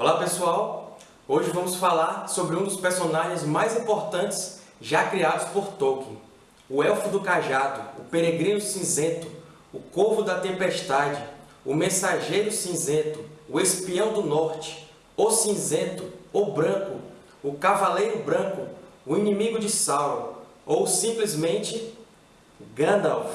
Olá pessoal, hoje vamos falar sobre um dos personagens mais importantes já criados por Tolkien, o Elfo do Cajado, o Peregrino Cinzento, o Corvo da Tempestade, o Mensageiro Cinzento, o Espião do Norte, o Cinzento, o Branco, o Cavaleiro Branco, o Inimigo de Sauron, ou simplesmente Gandalf.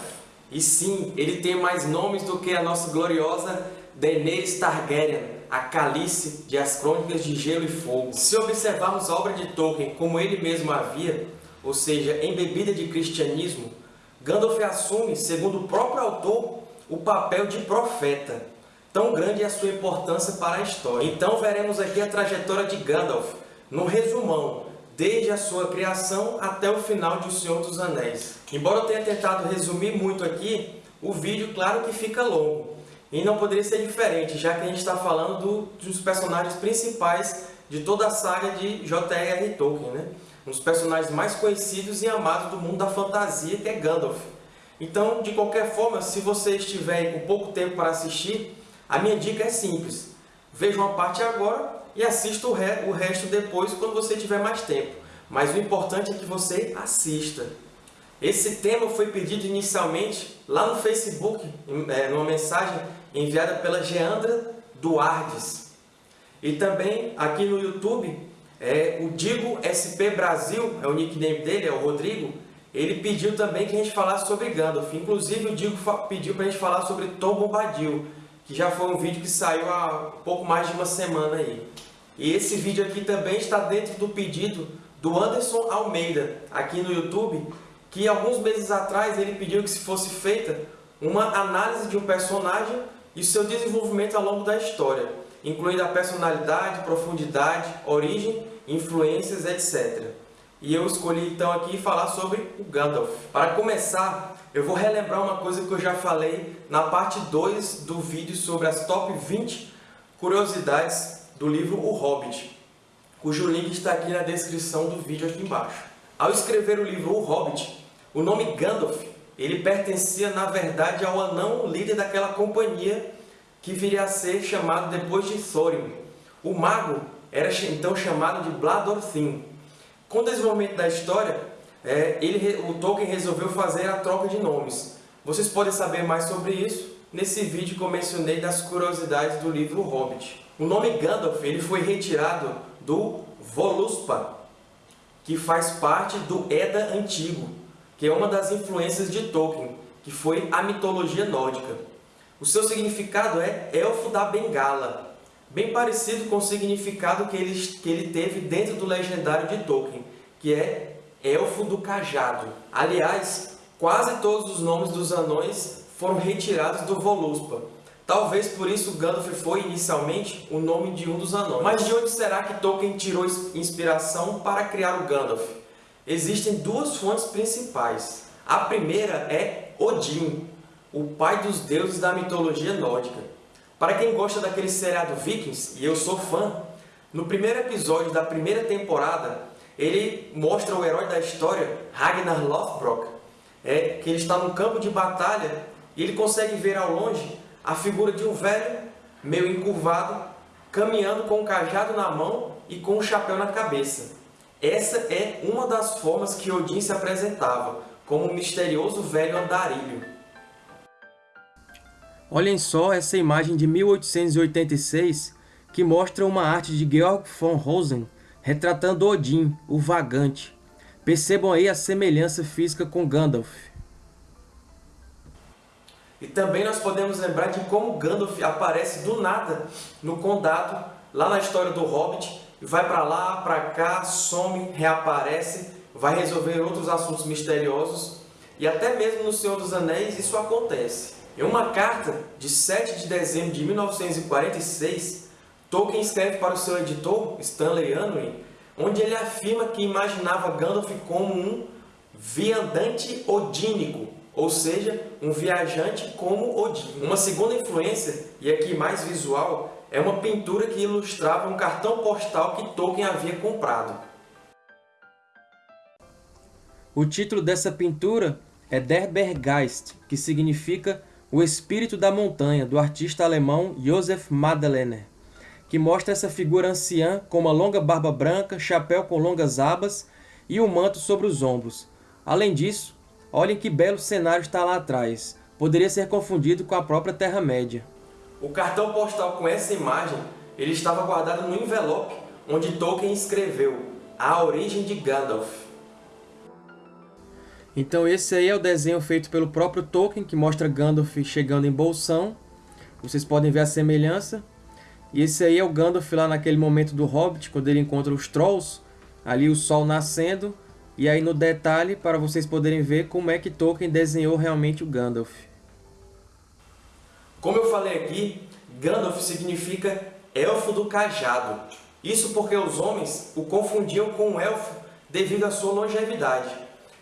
E sim, ele tem mais nomes do que a nossa gloriosa Daenerys Targaryen, a Calice de As Crônicas de Gelo e Fogo. Se observarmos a obra de Tolkien como ele mesmo havia, ou seja, embebida de cristianismo, Gandalf assume, segundo o próprio autor, o papel de profeta. Tão grande é a sua importância para a história. Então veremos aqui a trajetória de Gandalf, no resumão, desde a sua criação até o final de O Senhor dos Anéis. Embora eu tenha tentado resumir muito aqui, o vídeo, claro que fica longo. E não poderia ser diferente, já que a gente está falando do, dos personagens principais de toda a saga de J.R.R. Tolkien, né? Um dos personagens mais conhecidos e amados do mundo da fantasia, que é Gandalf. Então, de qualquer forma, se você estiver com pouco tempo para assistir, a minha dica é simples. Veja uma parte agora e assista o, re o resto depois, quando você tiver mais tempo. Mas o importante é que você assista. Esse tema foi pedido inicialmente lá no Facebook, é, numa mensagem enviada pela Geandra Duardes. E também aqui no YouTube, é, o Digo SP Brasil, é o nickname dele, é o Rodrigo, ele pediu também que a gente falasse sobre Gandalf. Inclusive o Digo pediu para a gente falar sobre Tom Bombadil, que já foi um vídeo que saiu há pouco mais de uma semana aí. E esse vídeo aqui também está dentro do pedido do Anderson Almeida, aqui no YouTube, que alguns meses atrás ele pediu que se fosse feita uma análise de um personagem e seu desenvolvimento ao longo da história, incluindo a personalidade, profundidade, origem, influências, etc. E eu escolhi então aqui falar sobre o Gandalf. Para começar, eu vou relembrar uma coisa que eu já falei na parte 2 do vídeo sobre as top 20 curiosidades do livro O Hobbit, cujo link está aqui na descrição do vídeo aqui embaixo. Ao escrever o livro O Hobbit, o nome Gandalf ele pertencia, na verdade, ao anão líder daquela companhia que viria a ser chamado depois de Thorin. O mago era então chamado de Bladorthin. Com o desenvolvimento da história, é, ele, o Tolkien resolveu fazer a troca de nomes. Vocês podem saber mais sobre isso nesse vídeo que eu mencionei das curiosidades do livro Hobbit. O nome Gandalf ele foi retirado do Voluspa, que faz parte do Edda Antigo, que é uma das influências de Tolkien, que foi a mitologia nórdica. O seu significado é Elfo da Bengala, bem parecido com o significado que ele, que ele teve dentro do legendário de Tolkien, que é Elfo do Cajado. Aliás, quase todos os nomes dos anões foram retirados do Voluspa. Talvez por isso Gandalf foi inicialmente o nome de um dos anões. Mas de onde será que Tolkien tirou inspiração para criar o Gandalf? Existem duas fontes principais. A primeira é Odin, o pai dos deuses da mitologia nórdica. Para quem gosta daquele seriado Vikings, e eu sou fã, no primeiro episódio da primeira temporada, ele mostra o herói da história, Ragnar Lothbrok, é, que ele está num campo de batalha e ele consegue ver ao longe a figura de um velho, meio encurvado, caminhando com um cajado na mão e com um chapéu na cabeça. Essa é uma das formas que Odin se apresentava, como um misterioso velho andarilho. Olhem só essa imagem de 1886 que mostra uma arte de Georg von Rosen retratando Odin, o vagante. Percebam aí a semelhança física com Gandalf. E também nós podemos lembrar de como Gandalf aparece do nada no Condado, lá na história do Hobbit, vai para lá, para cá, some, reaparece, vai resolver outros assuntos misteriosos e até mesmo no Senhor dos Anéis isso acontece. Em uma carta de 7 de dezembro de 1946, Tolkien escreve para o seu editor, Stanley Unwin, onde ele afirma que imaginava Gandalf como um viandante odínico, ou seja, um viajante como Odin. Uma segunda influência, e aqui mais visual, é uma pintura que ilustrava um cartão postal que Tolkien havia comprado. O título dessa pintura é Der Berggeist, que significa O Espírito da Montanha, do artista alemão Josef Madlener, que mostra essa figura anciã com uma longa barba branca, chapéu com longas abas e um manto sobre os ombros. Além disso, olhem que belo cenário está lá atrás. Poderia ser confundido com a própria Terra-média. O cartão postal com essa imagem ele estava guardado no envelope onde Tolkien escreveu A Origem de Gandalf. Então esse aí é o desenho feito pelo próprio Tolkien, que mostra Gandalf chegando em Bolsão. Vocês podem ver a semelhança. E esse aí é o Gandalf lá naquele momento do Hobbit, quando ele encontra os Trolls, ali o sol nascendo. E aí no detalhe, para vocês poderem ver como é que Tolkien desenhou realmente o Gandalf. Como eu falei aqui, Gandalf significa Elfo do Cajado. Isso porque os homens o confundiam com um elfo devido à sua longevidade.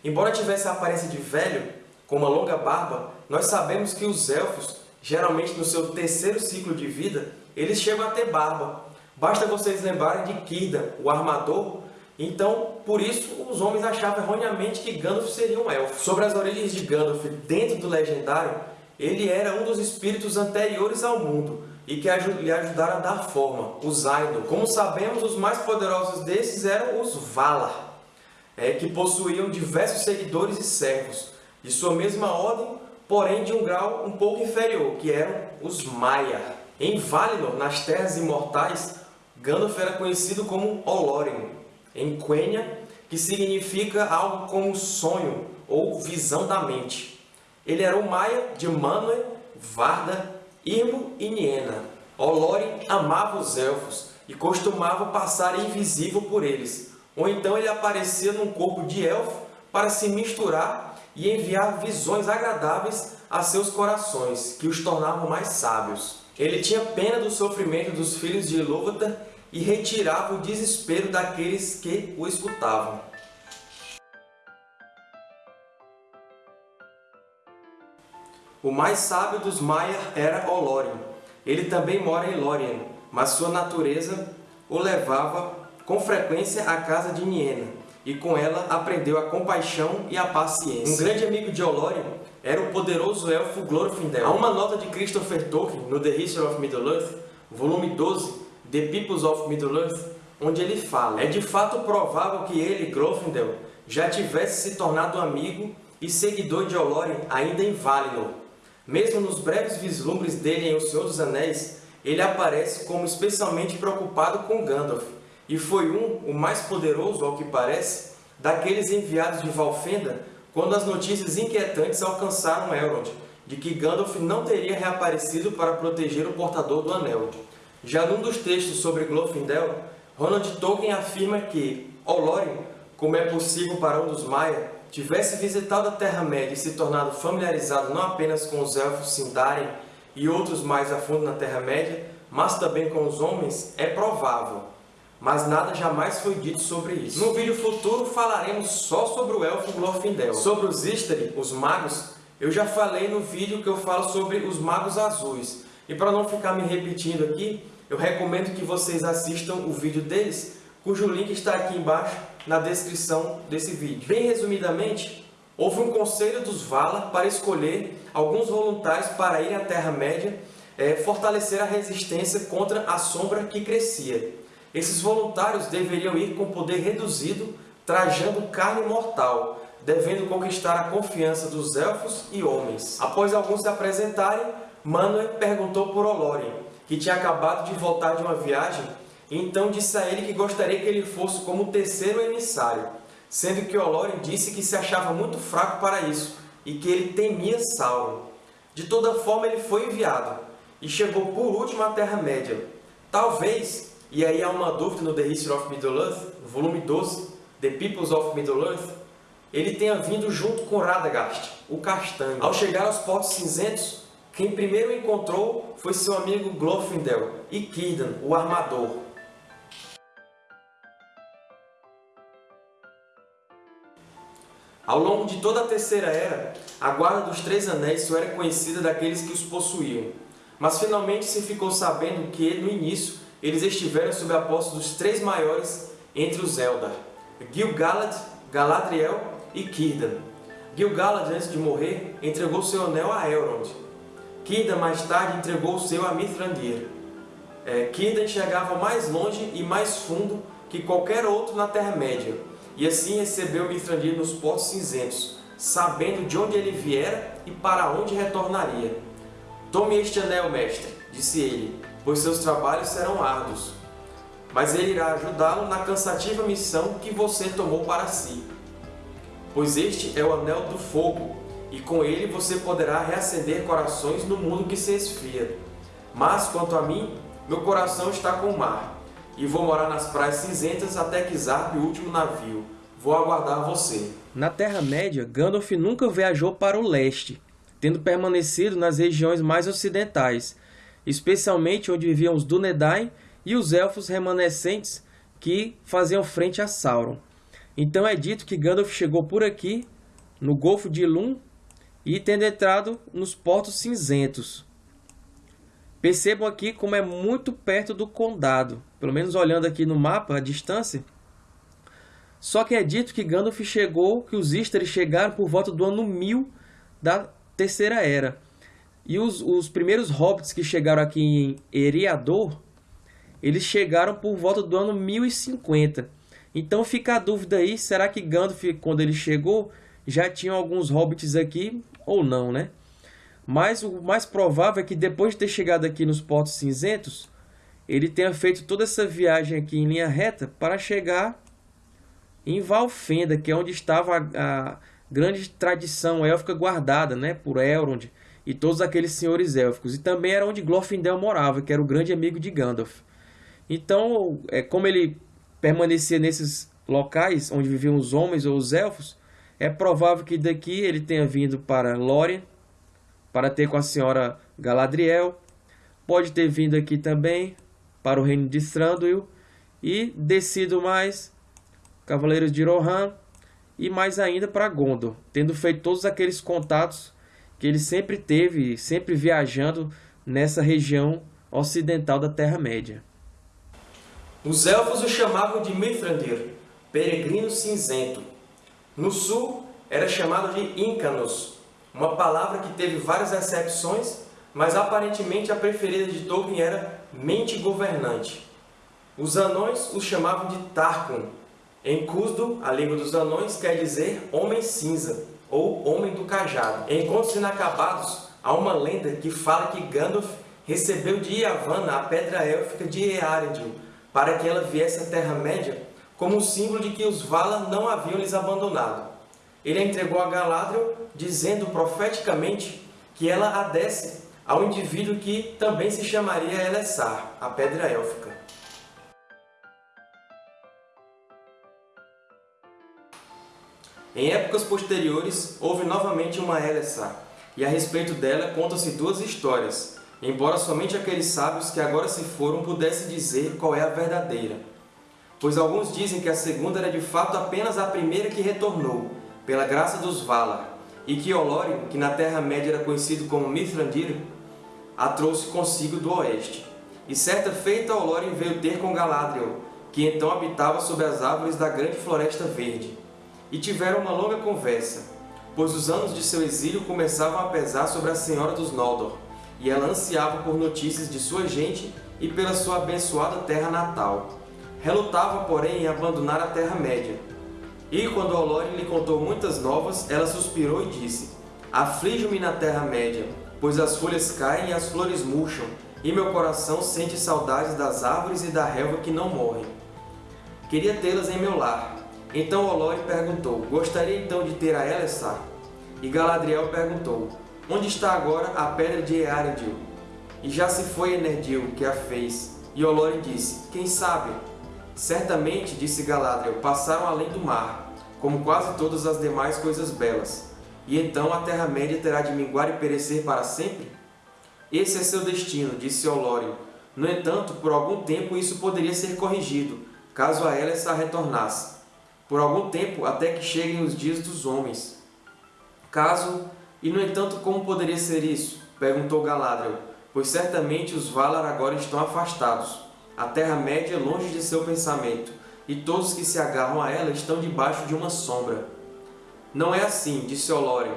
Embora tivesse a aparência de velho, com uma longa barba, nós sabemos que os elfos, geralmente no seu terceiro ciclo de vida, eles chegam a ter barba. Basta vocês lembrarem de Círdan, o armador, então, por isso, os homens achavam erroneamente que Gandalf seria um elfo. Sobre as origens de Gandalf dentro do Legendário, ele era um dos espíritos anteriores ao mundo, e que lhe ajudaram a dar forma, os Ainur. Como sabemos, os mais poderosos desses eram os Valar, é, que possuíam diversos seguidores e servos, de sua mesma ordem, porém de um grau um pouco inferior, que eram os Maiar. Em Valinor, nas Terras Imortais, Gandalf era conhecido como Olórin, em Quenya, que significa algo como sonho ou visão da mente. Ele era o Maia de Manwë, Varda Irmo e Niena. Olórin amava os Elfos e costumava passar invisível por eles, ou então ele aparecia num corpo de Elfo para se misturar e enviar visões agradáveis a seus corações, que os tornavam mais sábios. Ele tinha pena do sofrimento dos filhos de Ilúvatar e retirava o desespero daqueles que o escutavam. O mais sábio dos Maiar era Olórin. Ele também mora em Lórien, mas sua natureza o levava com frequência à casa de Niena, e com ela aprendeu a compaixão e a paciência. Um grande amigo de Olórin era o poderoso elfo Glorfindel. Há uma nota de Christopher Tolkien no The History of Middle-earth, volume 12, The Peoples of Middle-earth, onde ele fala É de fato provável que ele, Glorfindel, já tivesse se tornado amigo e seguidor de Olórin ainda em Valinor, mesmo nos breves vislumbres dele em O Senhor dos Anéis, ele aparece como especialmente preocupado com Gandalf, e foi um, o mais poderoso, ao que parece, daqueles enviados de Valfenda quando as notícias inquietantes alcançaram Elrond, de que Gandalf não teria reaparecido para proteger o portador do Anel. Já num dos textos sobre Glorfindel, Ronald Tolkien afirma que Olórin, como é possível para um dos Maia, tivesse visitado a Terra-média e se tornado familiarizado não apenas com os Elfos Sindarin e outros mais a fundo na Terra-média, mas também com os homens, é provável. Mas nada jamais foi dito sobre isso. No vídeo futuro falaremos só sobre o Elfo Glorfindel. Sobre os Istari, os Magos, eu já falei no vídeo que eu falo sobre os Magos Azuis. E para não ficar me repetindo aqui, eu recomendo que vocês assistam o vídeo deles, cujo link está aqui embaixo na descrição desse vídeo. Bem resumidamente, houve um conselho dos Valar para escolher alguns voluntários para ir à Terra-média é, fortalecer a resistência contra a sombra que crescia. Esses voluntários deveriam ir com poder reduzido, trajando carne mortal, devendo conquistar a confiança dos Elfos e homens. Após alguns se apresentarem, Manwë perguntou por Olórien, que tinha acabado de voltar de uma viagem então disse a ele que gostaria que ele fosse como terceiro emissário, sendo que Olórin disse que se achava muito fraco para isso e que ele temia Sauron. De toda forma, ele foi enviado e chegou por último à Terra-média. Talvez, e aí há uma dúvida no The History of Middle-earth, volume 12, The Peoples of Middle-earth, ele tenha vindo junto com Radagast, o Castanho. Ao chegar aos Portos Cinzentos, quem primeiro encontrou foi seu amigo Glorfindel e Círdan, o Armador. Ao longo de toda a Terceira Era, a Guarda dos Três Anéis só era conhecida daqueles que os possuíam, mas finalmente se ficou sabendo que, no início, eles estiveram sob a posse dos três maiores entre os Eldar, Gil-galad, Galadriel e Círdan. Gil-galad, antes de morrer, entregou seu anel a Elrond. Círdan, mais tarde, entregou o seu a Mithrandir. é, Círdan mais longe e mais fundo que qualquer outro na Terra-média, e assim recebeu Mithrandir nos Portos Cinzentos, sabendo de onde ele viera e para onde retornaria. Tome este anel, mestre, disse ele, pois seus trabalhos serão árduos. Mas ele irá ajudá-lo na cansativa missão que você tomou para si. Pois este é o Anel do Fogo, e com ele você poderá reacender corações no mundo que se esfria. Mas, quanto a mim, meu coração está com o mar, e vou morar nas praias cinzentas até que zarpe o último navio. Vou aguardar você. Na Terra-média, Gandalf nunca viajou para o leste, tendo permanecido nas regiões mais ocidentais, especialmente onde viviam os Dúnedain e os Elfos remanescentes que faziam frente a Sauron. Então é dito que Gandalf chegou por aqui, no Golfo de Ilum, e tendo entrado nos Portos Cinzentos. Percebam aqui como é muito perto do Condado, pelo menos olhando aqui no mapa, a distância. Só que é dito que Gandalf chegou, que os Istari chegaram por volta do ano 1000 da Terceira Era. E os, os primeiros hobbits que chegaram aqui em Eriador, eles chegaram por volta do ano 1050. Então fica a dúvida aí, será que Gandalf, quando ele chegou, já tinha alguns hobbits aqui ou não, né? Mas o mais provável é que depois de ter chegado aqui nos Portos Cinzentos, ele tenha feito toda essa viagem aqui em linha reta para chegar em Valfenda, que é onde estava a, a grande tradição élfica guardada né, por Elrond e todos aqueles senhores élficos. E também era onde Glorfindel morava, que era o grande amigo de Gandalf. Então, é, como ele permanecia nesses locais onde viviam os homens ou os elfos, é provável que daqui ele tenha vindo para Lórien, para ter com a senhora Galadriel. Pode ter vindo aqui também para o reino de Thranduil e descido mais Cavaleiros de Rohan e mais ainda para Gondor, tendo feito todos aqueles contatos que ele sempre teve, sempre viajando nessa região ocidental da Terra-média. Os elfos o chamavam de Mithrandir, peregrino cinzento. No sul, era chamado de Incanos, uma palavra que teve várias acepções, mas aparentemente a preferida de Tolkien era mente governante. Os anões os chamavam de Tarkun. Em Cusdo, a língua dos anões quer dizer homem cinza, ou homem do cajado. Em Contos Inacabados, há uma lenda que fala que Gandalf recebeu de Yavanna a pedra élfica de Earendil, para que ela viesse à Terra-média como um símbolo de que os Valar não haviam lhes abandonado. Ele a entregou a Galadriel, dizendo profeticamente que ela a desse ao indivíduo que também se chamaria Elessar, a Pedra Élfica. Em épocas posteriores, houve novamente uma Elessar, e a respeito dela contam-se duas histórias, embora somente aqueles sábios que agora se foram pudessem dizer qual é a verdadeira. Pois alguns dizem que a segunda era de fato apenas a primeira que retornou, pela graça dos Valar, e que Olório, que na Terra-média era conhecido como Mithrandir, a trouxe consigo do oeste. E certa feita Olório veio ter com Galadriel, que então habitava sob as árvores da grande floresta verde. E tiveram uma longa conversa, pois os anos de seu exílio começavam a pesar sobre a Senhora dos Noldor, e ela ansiava por notícias de sua gente e pela sua abençoada terra natal. Relutava, porém, em abandonar a Terra-média. E quando Olório lhe contou muitas novas, ela suspirou e disse, Aflijo-me na Terra-média, pois as folhas caem e as flores murcham, e meu coração sente saudades das árvores e da relva que não morrem. Queria tê-las em meu lar. Então Olório perguntou, gostaria então de ter a Elessar? E Galadriel perguntou, Onde está agora a pedra de Earendil? E já se foi Enerdil, que a fez. E Olóri disse, quem sabe? Certamente, disse Galadriel, passaram além do mar, como quase todas as demais coisas belas. E então a Terra-média terá de minguar e perecer para sempre? Esse é seu destino, disse Olório. No entanto, por algum tempo isso poderia ser corrigido, caso a Elessar retornasse. Por algum tempo, até que cheguem os dias dos homens. Caso e, no entanto, como poderia ser isso? Perguntou Galadriel, pois certamente os Valar agora estão afastados. A Terra-média é longe de seu pensamento, e todos que se agarram a ela estão debaixo de uma sombra. Não é assim, disse Olório.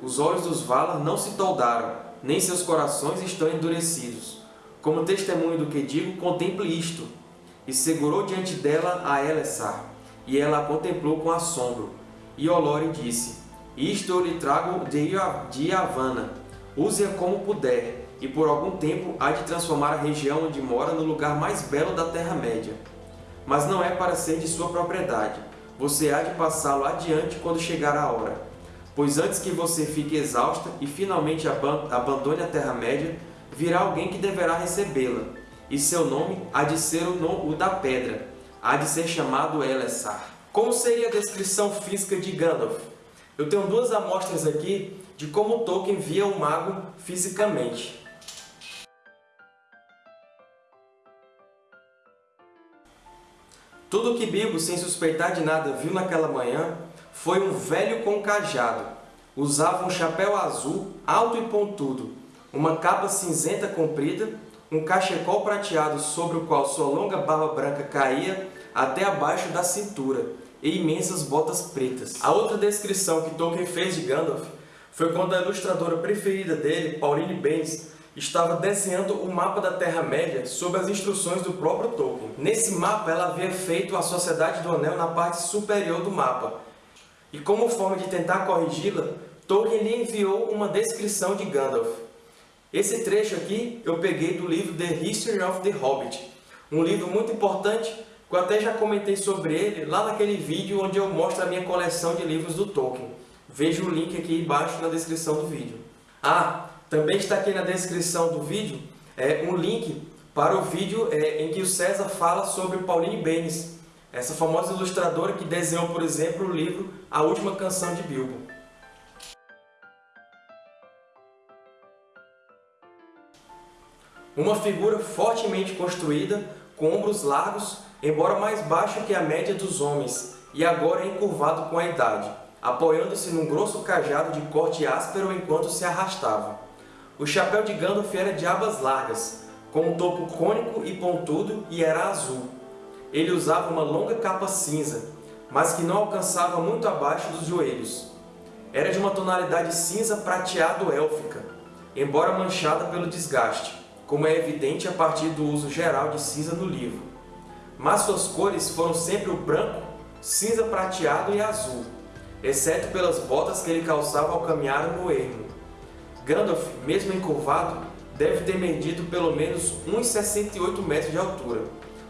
Os olhos dos Valar não se toldaram, nem seus corações estão endurecidos. como testemunho do que digo, contemple isto. E segurou diante dela a Elessar, e ela a contemplou com assombro. E Olore disse, Isto eu lhe trago de Havana, use-a como puder, e por algum tempo há de transformar a região onde mora no lugar mais belo da Terra-média. Mas não é para ser de sua propriedade, você há de passá-lo adiante quando chegar a hora. Pois antes que você fique exausta e finalmente abandone a Terra-média, virá alguém que deverá recebê-la, e seu nome há de ser o, o da pedra, há de ser chamado Elessar. Como seria a descrição física de Gandalf? Eu tenho duas amostras aqui de como Tolkien via o mago fisicamente. Tudo o que Bilbo, sem suspeitar de nada, viu naquela manhã foi um velho com cajado. Usava um chapéu azul, alto e pontudo, uma capa cinzenta comprida, um cachecol prateado sobre o qual sua longa barba branca caía até abaixo da cintura, e imensas botas pretas. A outra descrição que Tolkien fez de Gandalf foi quando a ilustradora preferida dele, Pauline Bendis, estava desenhando o mapa da Terra-média sob as instruções do próprio Tolkien. Nesse mapa, ela havia feito a Sociedade do Anel na parte superior do mapa. E como forma de tentar corrigi-la, Tolkien lhe enviou uma descrição de Gandalf. Esse trecho aqui eu peguei do livro The History of the Hobbit, um livro muito importante que eu até já comentei sobre ele lá naquele vídeo onde eu mostro a minha coleção de livros do Tolkien. Veja o link aqui embaixo na descrição do vídeo. Ah, também está aqui na descrição do vídeo é, um link para o vídeo é, em que o César fala sobre Pauline Benes, essa famosa ilustradora que desenhou, por exemplo, o livro A Última Canção de Bilbo. Uma figura fortemente construída, com ombros largos, embora mais baixo que a média dos homens, e agora encurvado com a idade, apoiando-se num grosso cajado de corte áspero enquanto se arrastava. O chapéu de Gandalf era de abas largas, com um topo cônico e pontudo e era azul. Ele usava uma longa capa cinza, mas que não alcançava muito abaixo dos joelhos. Era de uma tonalidade cinza prateado élfica, embora manchada pelo desgaste, como é evidente a partir do uso geral de cinza no livro. Mas suas cores foram sempre o branco, cinza prateado e azul, exceto pelas botas que ele calçava ao caminhar no ermo. Gandalf, mesmo encurvado, deve ter medido pelo menos 1,68 metros de altura,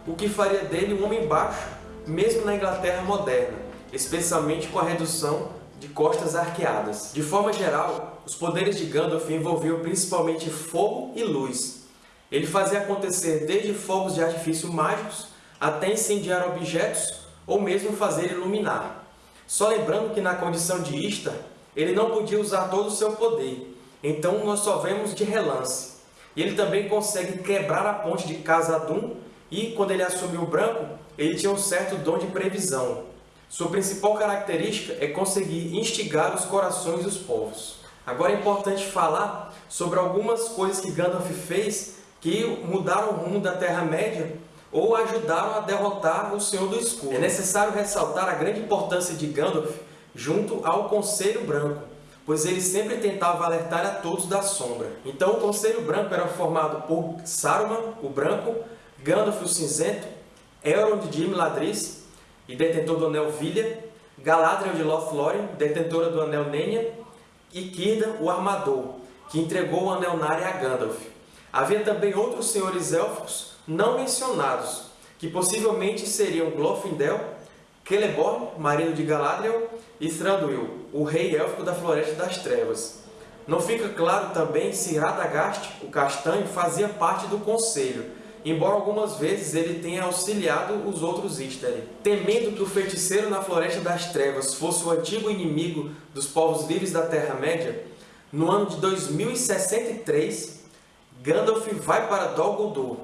o que faria dele um homem baixo, mesmo na Inglaterra moderna, especialmente com a redução de costas arqueadas. De forma geral, os poderes de Gandalf envolviam principalmente fogo e luz. Ele fazia acontecer desde fogos de artifício mágicos até incendiar objetos ou mesmo fazer iluminar. Só lembrando que na condição de Istar, ele não podia usar todo o seu poder, então nós só vemos de relance. Ele também consegue quebrar a ponte de Casadum e, quando ele assumiu o branco, ele tinha um certo dom de previsão. Sua principal característica é conseguir instigar os corações dos povos. Agora é importante falar sobre algumas coisas que Gandalf fez que mudaram o rumo da Terra-média ou ajudaram a derrotar o Senhor do Escuro. É necessário ressaltar a grande importância de Gandalf junto ao Conselho Branco pois ele sempre tentava alertar a todos da sombra. Então o Conselho Branco era formado por Saruman, o Branco, Gandalf, o Cinzento, Elrond de Imladris e detentor do Anel Vilha, Galadriel de Lothlórien, detentora do Anel Nenya, e Círdan, o Armador, que entregou o Anel Narya a Gandalf. Havia também outros senhores élficos não mencionados, que possivelmente seriam Glorfindel, Celeborn, marido de Galadriel, e Thranduil, o rei élfico da Floresta das Trevas. Não fica claro também se Radagast, o castanho, fazia parte do conselho, embora algumas vezes ele tenha auxiliado os outros Istari. Temendo que o feiticeiro na Floresta das Trevas fosse o antigo inimigo dos povos livres da Terra-média, no ano de 2063, Gandalf vai para Dol Guldur.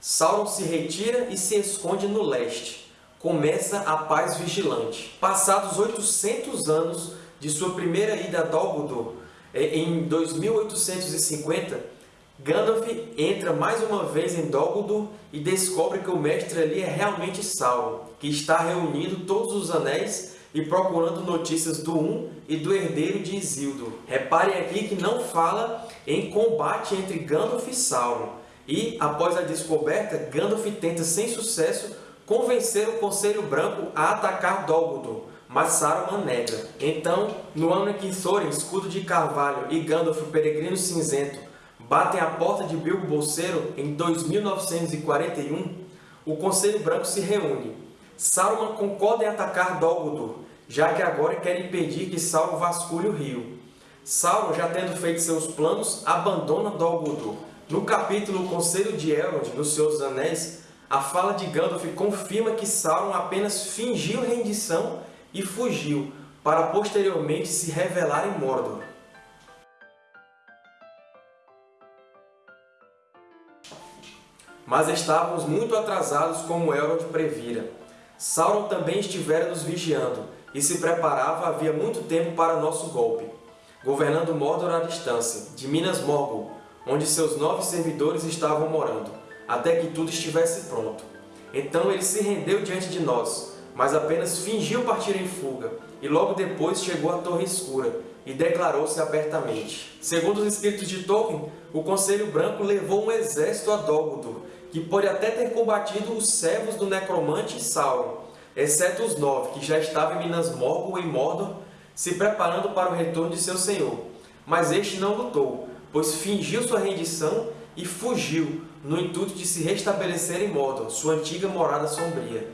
Sauron se retira e se esconde no leste começa a Paz Vigilante. Passados 800 anos de sua primeira ida a Dol Guldur, é, em 2850, Gandalf entra mais uma vez em Dol Guldur e descobre que o mestre ali é realmente Sauron, que está reunindo todos os anéis e procurando notícias do Um e do herdeiro de Isildur. Reparem aqui que não fala em combate entre Gandalf e Sauron. e, após a descoberta, Gandalf tenta sem sucesso convencer o Conselho Branco a atacar Dol Guldur, mas Saruman nega. Então, no ano em que Thorin, Escudo de Carvalho, e Gandalf, o Peregrino Cinzento, batem a porta de Bilbo Bolseiro em 2941, o Conselho Branco se reúne. Saruman concorda em atacar Dol Guldur, já que agora quer impedir que Sauron vasculhe o rio. Sauron, já tendo feito seus planos, abandona Dol Guldur. No capítulo O Conselho de Elrond, no Senhor dos Anéis, a fala de Gandalf confirma que Sauron apenas fingiu rendição e fugiu, para posteriormente se revelar em Mordor. Mas estávamos muito atrasados como Elrond previra. Sauron também estivera nos vigiando, e se preparava havia muito tempo para nosso golpe, governando Mordor à distância, de Minas Morgul, onde seus nove servidores estavam morando, até que tudo estivesse pronto. Então ele se rendeu diante de nós, mas apenas fingiu partir em fuga, e logo depois chegou à Torre Escura, e declarou-se abertamente. Segundo os escritos de Tolkien, o Conselho Branco levou um exército a Dol Guldur, que pode até ter combatido os servos do necromante Sauron, exceto os nove, que já estavam em Minas Morgul e Mordor, se preparando para o retorno de seu senhor. Mas este não lutou, pois fingiu sua rendição e fugiu, no intuito de se restabelecer em Mordor, sua antiga morada sombria.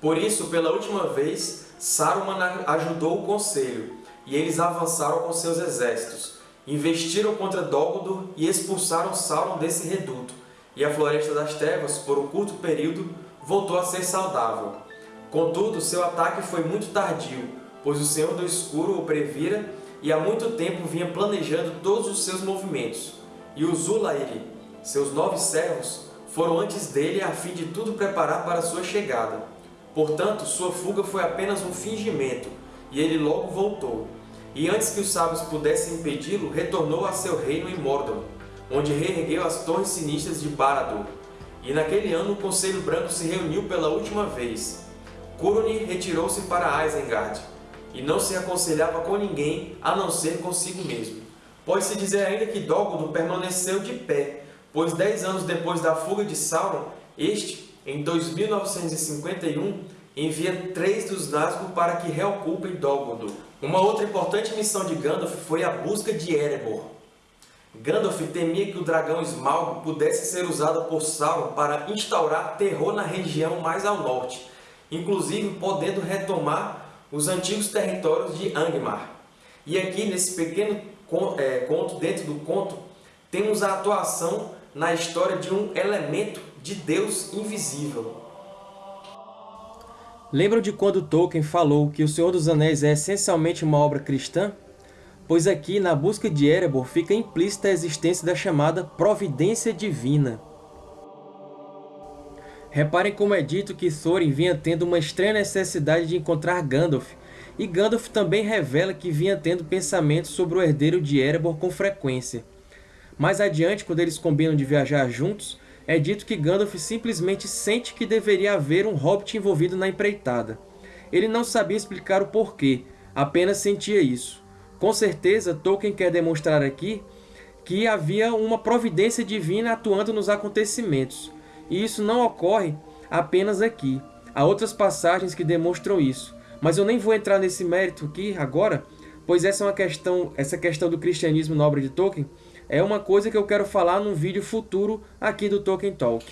Por isso, pela última vez, Saruman ajudou o Conselho, e eles avançaram com seus exércitos, investiram contra Dol Guldur e expulsaram Sauron desse reduto, e a Floresta das Trevas, por um curto período, voltou a ser saudável. Contudo, seu ataque foi muito tardio, pois o Senhor do Escuro o previra e há muito tempo vinha planejando todos os seus movimentos. E os Ulairi, seus nove servos, foram antes dele a fim de tudo preparar para sua chegada. Portanto, sua fuga foi apenas um fingimento, e ele logo voltou. E antes que os sábios pudessem impedi-lo, retornou a seu reino em Mordor, onde reergueu as torres sinistras de Barad-dûr. E naquele ano o Conselho Branco se reuniu pela última vez. Curunir retirou-se para Isengard, e não se aconselhava com ninguém a não ser consigo mesmo. Pode-se dizer ainda que Guldur permaneceu de pé, pois dez anos depois da fuga de Sauron, este, em 2951, envia três dos Nazgûl para que reocupem Dol Guldur. Uma outra importante missão de Gandalf foi a busca de Erebor. Gandalf temia que o dragão Smaug pudesse ser usado por Sauron para instaurar terror na região mais ao norte, inclusive podendo retomar os antigos territórios de Angmar. E aqui, nesse pequeno é, conto, dentro do conto, temos a atuação na história de um elemento de Deus invisível. Lembram de quando Tolkien falou que O Senhor dos Anéis é essencialmente uma obra cristã? Pois aqui, na busca de Erebor, fica implícita a existência da chamada providência divina. Reparem como é dito que Thorin vinha tendo uma estranha necessidade de encontrar Gandalf, e Gandalf também revela que vinha tendo pensamentos sobre o herdeiro de Erebor com frequência. Mais adiante, quando eles combinam de viajar juntos, é dito que Gandalf simplesmente sente que deveria haver um Hobbit envolvido na empreitada. Ele não sabia explicar o porquê, apenas sentia isso. Com certeza, Tolkien quer demonstrar aqui que havia uma providência divina atuando nos acontecimentos, e isso não ocorre apenas aqui. Há outras passagens que demonstram isso. Mas eu nem vou entrar nesse mérito aqui agora, pois essa é uma questão, essa questão do cristianismo na obra de Tolkien é uma coisa que eu quero falar num vídeo futuro aqui do Tolkien Talk.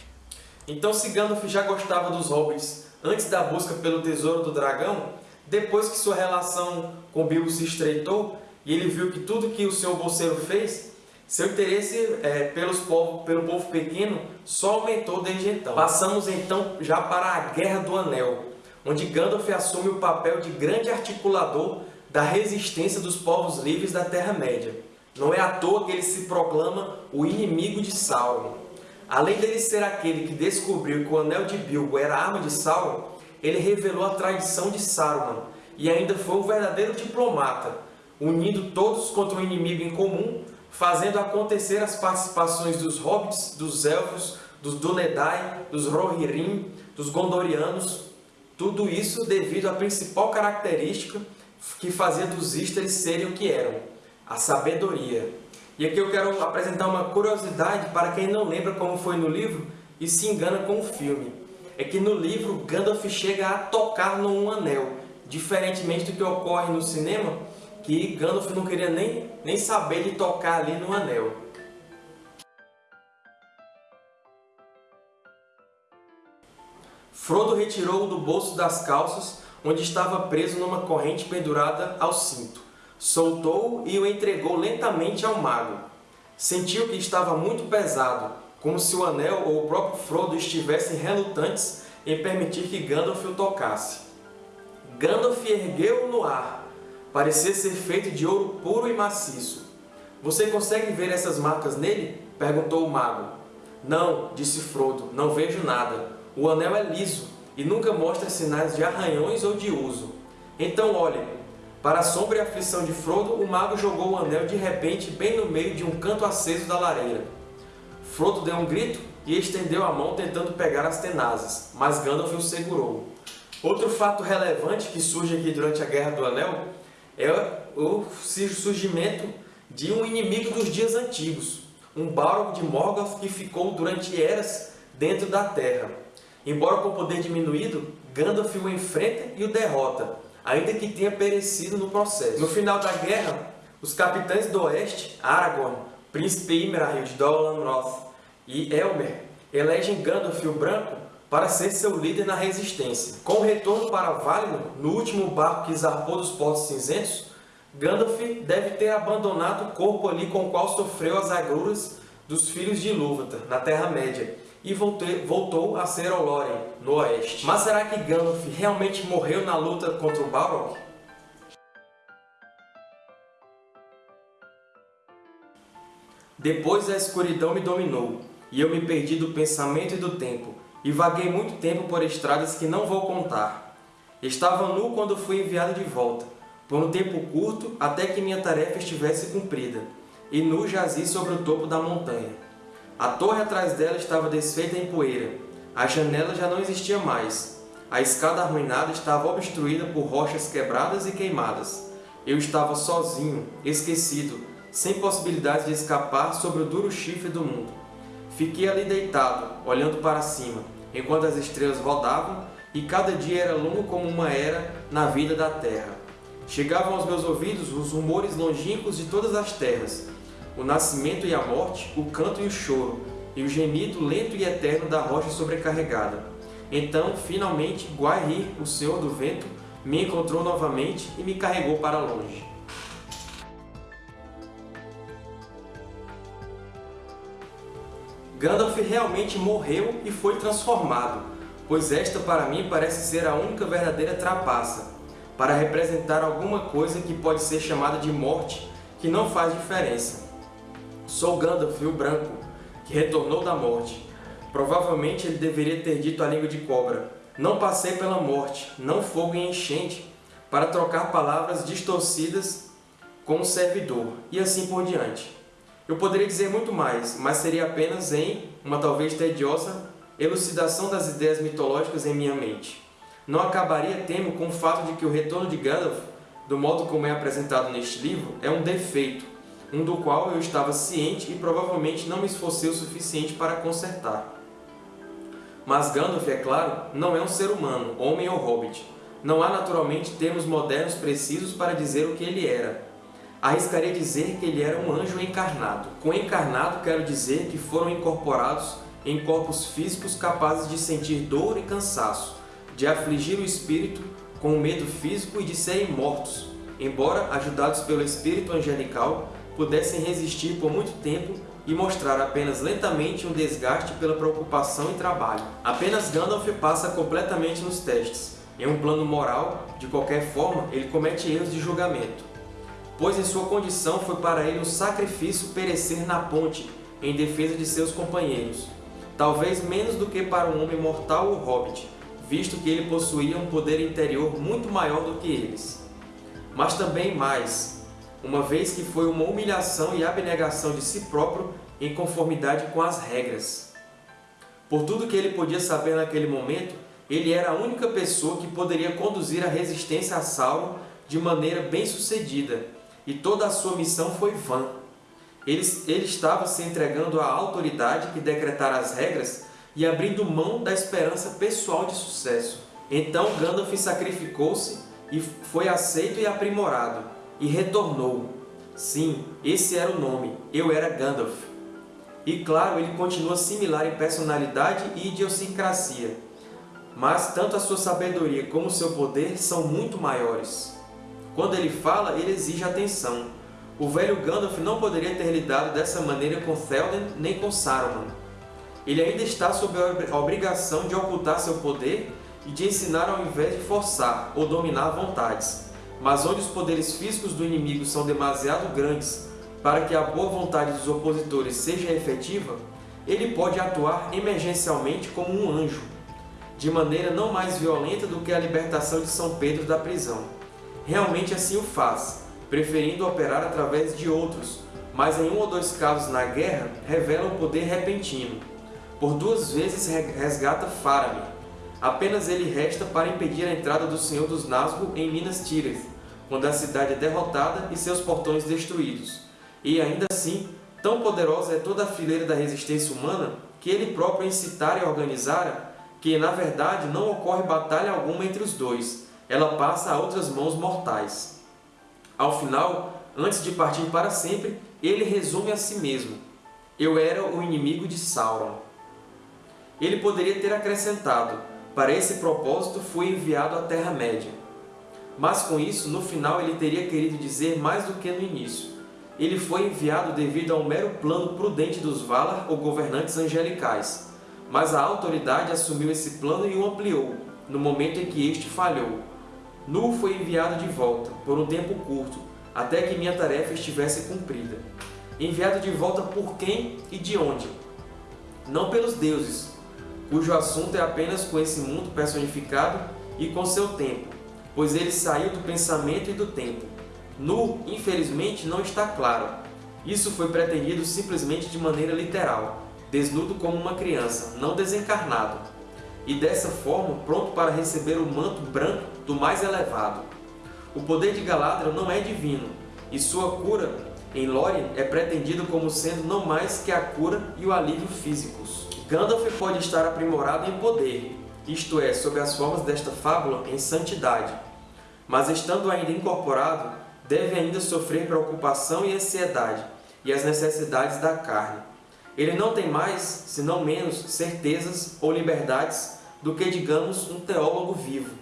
Então, se Gandalf já gostava dos hobbits antes da busca pelo Tesouro do Dragão, depois que sua relação com Bilbo se estreitou e ele viu que tudo que o Senhor Bolseiro fez seu interesse é, pelos povo, pelo povo pequeno só aumentou desde então. Passamos então já para a Guerra do Anel, onde Gandalf assume o papel de grande articulador da resistência dos povos livres da Terra-média. Não é à toa que ele se proclama o inimigo de Sauron. Além dele ser aquele que descobriu que o Anel de Bilbo era a arma de Sauron, ele revelou a traição de Saruman e ainda foi um verdadeiro diplomata, unindo todos contra um inimigo em comum fazendo acontecer as participações dos hobbits, dos elfos, dos Dúnedain, dos Rohirrim, dos Gondorianos, tudo isso devido à principal característica que fazia dos Istari serem o que eram, a sabedoria. E aqui eu quero apresentar uma curiosidade para quem não lembra como foi no livro e se engana com o filme. É que no livro Gandalf chega a tocar num anel, diferentemente do que ocorre no cinema, que Gandalf não queria nem, nem saber de tocar ali no anel. Frodo retirou-o do bolso das calças, onde estava preso numa corrente pendurada ao cinto. Soltou-o e o entregou lentamente ao mago. Sentiu que estava muito pesado, como se o anel ou o próprio Frodo estivessem relutantes em permitir que Gandalf o tocasse. Gandalf ergueu-o no ar. Parecia ser feito de ouro puro e maciço. Você consegue ver essas marcas nele? Perguntou o mago. Não, disse Frodo, não vejo nada. O anel é liso e nunca mostra sinais de arranhões ou de uso. Então olhe, para a sombra e aflição de Frodo, o mago jogou o anel de repente bem no meio de um canto aceso da lareira. Frodo deu um grito e estendeu a mão tentando pegar as tenazes, mas Gandalf o segurou. Outro fato relevante que surge aqui durante a Guerra do Anel é o surgimento de um inimigo dos dias antigos, um Balrog de Morgoth que ficou durante eras dentro da Terra. Embora com poder diminuído, Gandalf o enfrenta e o derrota, ainda que tenha perecido no processo. No final da guerra, os capitães do Oeste, Aragorn, Príncipe Imrahil de Amroth e Elmer, elegem Gandalf o Branco para ser seu líder na resistência. Com o retorno para Valinor, no último barco que zarpou dos Portos Cinzentos, Gandalf deve ter abandonado o corpo ali com o qual sofreu as agruras dos filhos de Ilúvatar, na Terra-média, e voltou a ser Olórien, no oeste. Mas será que Gandalf realmente morreu na luta contra o Balrog? Depois a escuridão me dominou, e eu me perdi do pensamento e do tempo, e vaguei muito tempo por estradas que não vou contar. Estava nu quando fui enviado de volta, por um tempo curto até que minha tarefa estivesse cumprida, e nu jazi sobre o topo da montanha. A torre atrás dela estava desfeita em poeira. A janela já não existia mais. A escada arruinada estava obstruída por rochas quebradas e queimadas. Eu estava sozinho, esquecido, sem possibilidade de escapar sobre o duro chifre do mundo. Fiquei ali deitado, olhando para cima, enquanto as estrelas rodavam e cada dia era longo como uma era na vida da terra. Chegavam aos meus ouvidos os rumores longínquos de todas as terras, o nascimento e a morte, o canto e o choro, e o gemido lento e eterno da rocha sobrecarregada. Então, finalmente, Guairi, o Senhor do Vento, me encontrou novamente e me carregou para longe. Gandalf realmente morreu e foi transformado, pois esta para mim parece ser a única verdadeira trapaça, para representar alguma coisa que pode ser chamada de morte, que não faz diferença. Sou Gandalf, o Branco, que retornou da morte. Provavelmente ele deveria ter dito a língua de cobra. Não passei pela morte, não fogo e enchente, para trocar palavras distorcidas com o servidor, e assim por diante. Eu poderia dizer muito mais, mas seria apenas em uma talvez tediosa elucidação das ideias mitológicas em minha mente. Não acabaria, temo, com o fato de que o retorno de Gandalf, do modo como é apresentado neste livro, é um defeito, um do qual eu estava ciente e provavelmente não me esforcei o suficiente para consertar. Mas Gandalf, é claro, não é um ser humano, homem ou hobbit. Não há naturalmente termos modernos precisos para dizer o que ele era. Arriscaria dizer que ele era um anjo encarnado. Com encarnado quero dizer que foram incorporados em corpos físicos capazes de sentir dor e cansaço, de afligir o espírito com o medo físico e de serem mortos, embora ajudados pelo espírito angelical pudessem resistir por muito tempo e mostrar apenas lentamente um desgaste pela preocupação e trabalho. Apenas Gandalf passa completamente nos testes. Em um plano moral, de qualquer forma, ele comete erros de julgamento, pois em sua condição foi para ele um sacrifício perecer na ponte em defesa de seus companheiros, talvez menos do que para um homem mortal ou hobbit, visto que ele possuía um poder interior muito maior do que eles. Mas também mais, uma vez que foi uma humilhação e abnegação de si próprio em conformidade com as regras. Por tudo que ele podia saber naquele momento, ele era a única pessoa que poderia conduzir a resistência a Sauron de maneira bem-sucedida, e toda a sua missão foi vã. Ele, ele estava se entregando à autoridade que decretara as regras e abrindo mão da esperança pessoal de sucesso. Então Gandalf sacrificou-se e foi aceito e aprimorado, e retornou. Sim, esse era o nome, eu era Gandalf. E claro, ele continua similar em personalidade e idiosincrasia, mas tanto a sua sabedoria como o seu poder são muito maiores. Quando ele fala, ele exige atenção. O velho Gandalf não poderia ter lidado dessa maneira com Théoden nem com Saruman. Ele ainda está sob a obrigação de ocultar seu poder e de ensinar ao invés de forçar ou dominar vontades. Mas onde os poderes físicos do inimigo são demasiado grandes para que a boa vontade dos opositores seja efetiva, ele pode atuar emergencialmente como um anjo, de maneira não mais violenta do que a libertação de São Pedro da prisão. Realmente assim o faz, preferindo operar através de outros, mas em um ou dois casos na guerra revela um poder repentino. Por duas vezes resgata Faramir. Apenas ele resta para impedir a entrada do Senhor dos Nazgûl em Minas Tirith, quando a cidade é derrotada e seus portões destruídos. E ainda assim, tão poderosa é toda a fileira da resistência humana que ele próprio incitara e organizara que, na verdade, não ocorre batalha alguma entre os dois, ela passa a outras mãos mortais. Ao final, antes de partir para sempre, ele resume a si mesmo. Eu era o inimigo de Sauron. Ele poderia ter acrescentado, para esse propósito fui enviado à Terra-média. Mas com isso, no final, ele teria querido dizer mais do que no início. Ele foi enviado devido a um mero plano prudente dos Valar, ou governantes angelicais, mas a autoridade assumiu esse plano e o ampliou, no momento em que este falhou. Nu foi enviado de volta, por um tempo curto, até que minha tarefa estivesse cumprida. Enviado de volta por quem e de onde? Não pelos deuses, cujo assunto é apenas com esse mundo personificado e com seu tempo, pois ele saiu do pensamento e do tempo. Nu, infelizmente, não está claro. Isso foi pretendido simplesmente de maneira literal, desnudo como uma criança, não desencarnado, e dessa forma pronto para receber o manto branco do mais elevado. O poder de Galadriel não é divino, e sua cura em Lórien é pretendido como sendo não mais que a cura e o alívio físicos. Gandalf pode estar aprimorado em poder, isto é, sob as formas desta fábula, em santidade, mas estando ainda incorporado, deve ainda sofrer preocupação e ansiedade, e as necessidades da carne. Ele não tem mais, se não menos, certezas ou liberdades do que, digamos, um teólogo vivo.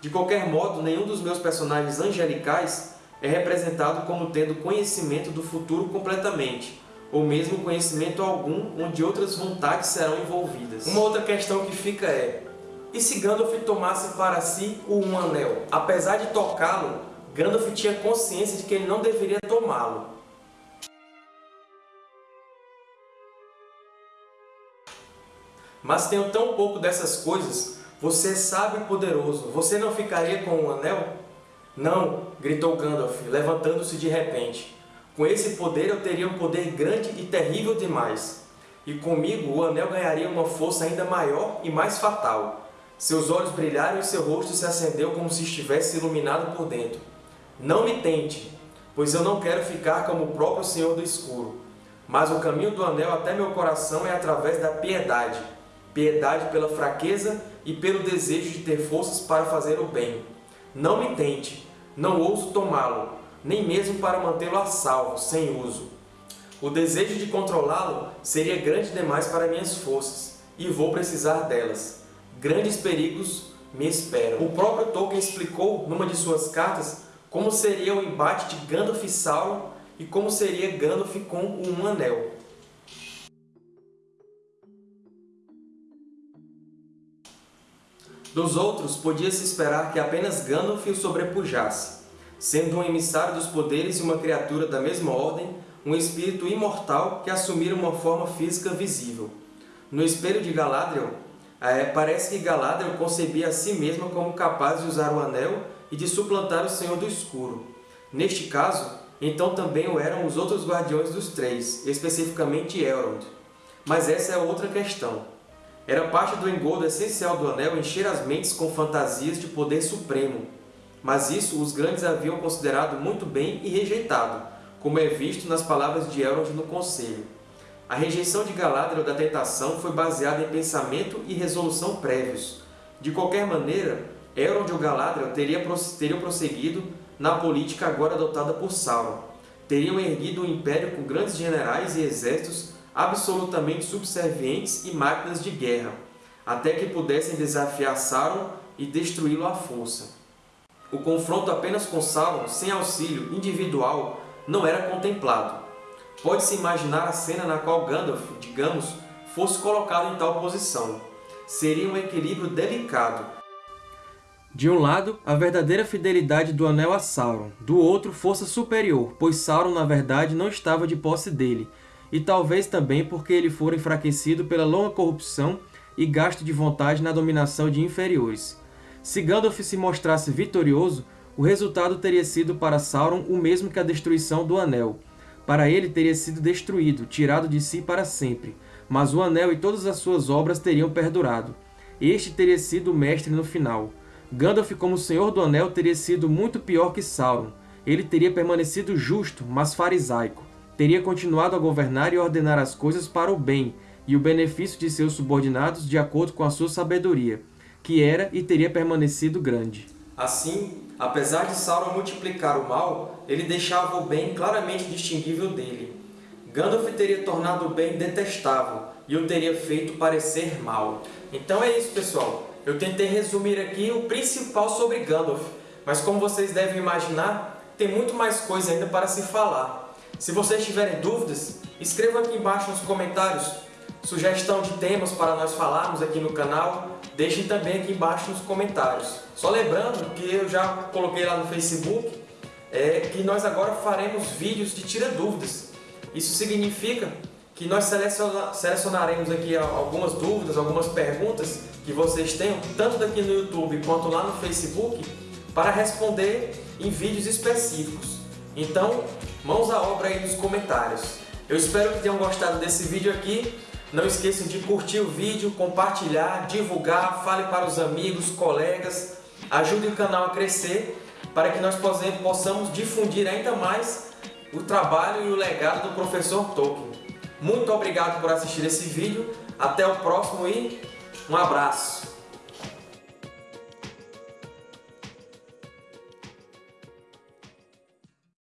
De qualquer modo, nenhum dos meus personagens angelicais é representado como tendo conhecimento do futuro completamente, ou mesmo conhecimento algum onde outras vontades serão envolvidas. Uma outra questão que fica é, e se Gandalf tomasse para si o Um Anel? Apesar de tocá-lo, Gandalf tinha consciência de que ele não deveria tomá-lo. Mas tenho tão pouco dessas coisas, você é sábio e poderoso, você não ficaria com o um anel? Não, gritou Gandalf, levantando-se de repente. Com esse poder eu teria um poder grande e terrível demais. E comigo o anel ganharia uma força ainda maior e mais fatal. Seus olhos brilharam e seu rosto se acendeu como se estivesse iluminado por dentro. Não me tente, pois eu não quero ficar como o próprio Senhor do Escuro. Mas o caminho do anel até meu coração é através da piedade piedade pela fraqueza e pelo desejo de ter forças para fazer o bem. Não me tente, não ouso tomá-lo, nem mesmo para mantê-lo a salvo, sem uso. O desejo de controlá-lo seria grande demais para minhas forças, e vou precisar delas. Grandes perigos me esperam. O próprio Tolkien explicou, numa de suas cartas, como seria o embate de Gandalf e Sauron e como seria Gandalf com um anel. Dos outros, podia-se esperar que apenas Gandalf o sobrepujasse, sendo um emissário dos poderes e uma criatura da mesma ordem, um espírito imortal que assumira uma forma física visível. No espelho de Galadriel, é, parece que Galadriel concebia a si mesma como capaz de usar o Anel e de suplantar o Senhor do Escuro. Neste caso, então também o eram os outros Guardiões dos Três, especificamente Elrond. Mas essa é outra questão. Era parte do engodo essencial do Anel encher as mentes com fantasias de poder supremo. Mas isso os grandes haviam considerado muito bem e rejeitado, como é visto nas palavras de Elrond no Conselho. A rejeição de Galadriel da tentação foi baseada em pensamento e resolução prévios. De qualquer maneira, Elrond ou Galadriel teria, teriam prosseguido na política agora adotada por Sauron. Teriam erguido um império com grandes generais e exércitos absolutamente subservientes e máquinas de guerra, até que pudessem desafiar Sauron e destruí-lo à força. O confronto apenas com Sauron, sem auxílio individual, não era contemplado. Pode-se imaginar a cena na qual Gandalf, digamos, fosse colocado em tal posição. Seria um equilíbrio delicado. De um lado, a verdadeira fidelidade do Anel a Sauron, do outro, força superior, pois Sauron, na verdade, não estava de posse dele, e talvez também porque ele fora enfraquecido pela longa corrupção e gasto de vontade na dominação de inferiores. Se Gandalf se mostrasse vitorioso, o resultado teria sido para Sauron o mesmo que a destruição do Anel. Para ele teria sido destruído, tirado de si para sempre, mas o Anel e todas as suas obras teriam perdurado. Este teria sido o mestre no final. Gandalf como Senhor do Anel teria sido muito pior que Sauron. Ele teria permanecido justo, mas farisaico. Teria continuado a governar e ordenar as coisas para o bem, e o benefício de seus subordinados de acordo com a sua sabedoria, que era e teria permanecido grande. Assim, apesar de Sauron multiplicar o mal, ele deixava o bem claramente distinguível dele. Gandalf teria tornado o bem detestável e o teria feito parecer mal. Então é isso, pessoal. Eu tentei resumir aqui o principal sobre Gandalf, mas como vocês devem imaginar, tem muito mais coisa ainda para se falar. Se vocês tiverem dúvidas, escrevam aqui embaixo nos comentários sugestão de temas para nós falarmos aqui no canal, deixem também aqui embaixo nos comentários. Só lembrando que eu já coloquei lá no Facebook é, que nós agora faremos vídeos de tira dúvidas. Isso significa que nós selecionaremos aqui algumas dúvidas, algumas perguntas que vocês tenham, tanto daqui no YouTube quanto lá no Facebook, para responder em vídeos específicos. Então, mãos à obra aí nos comentários. Eu espero que tenham gostado desse vídeo aqui. Não esqueçam de curtir o vídeo, compartilhar, divulgar, fale para os amigos, colegas, ajude o canal a crescer para que nós possamos difundir ainda mais o trabalho e o legado do professor Tolkien. Muito obrigado por assistir esse vídeo, até o próximo e um abraço!